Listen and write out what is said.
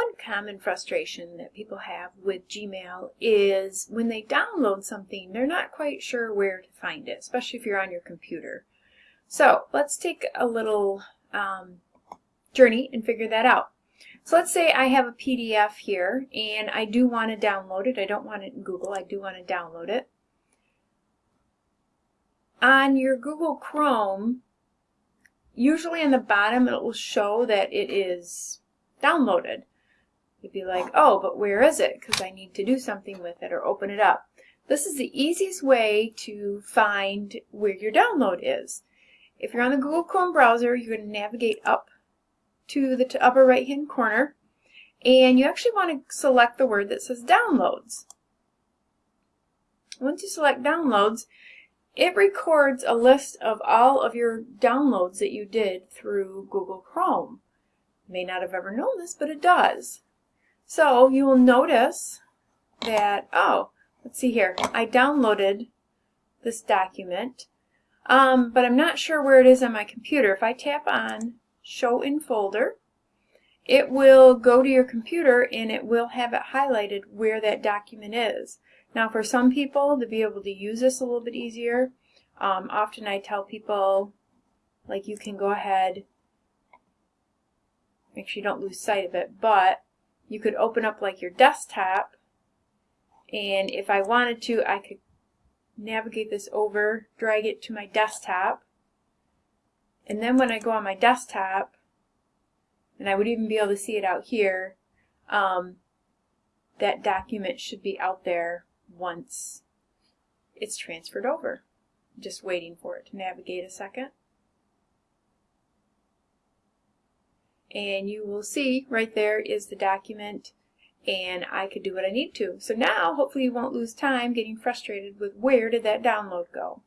One common frustration that people have with Gmail is when they download something, they're not quite sure where to find it, especially if you're on your computer. So let's take a little um, journey and figure that out. So let's say I have a PDF here and I do want to download it. I don't want it in Google. I do want to download it. On your Google Chrome, usually on the bottom it will show that it is downloaded. You'd be like, oh, but where is it? Because I need to do something with it or open it up. This is the easiest way to find where your download is. If you're on the Google Chrome browser, you're going to navigate up to the upper right hand corner and you actually want to select the word that says downloads. Once you select downloads, it records a list of all of your downloads that you did through Google Chrome. You may not have ever known this, but it does. So you will notice that, oh, let's see here, I downloaded this document, um, but I'm not sure where it is on my computer. If I tap on Show in Folder, it will go to your computer and it will have it highlighted where that document is. Now for some people to be able to use this a little bit easier, um, often I tell people like you can go ahead, make sure you don't lose sight of it, but you could open up like your desktop and if I wanted to I could navigate this over, drag it to my desktop and then when I go on my desktop and I would even be able to see it out here um, that document should be out there once it's transferred over. Just waiting for it to navigate a second. And you will see right there is the document and I could do what I need to. So now hopefully you won't lose time getting frustrated with where did that download go.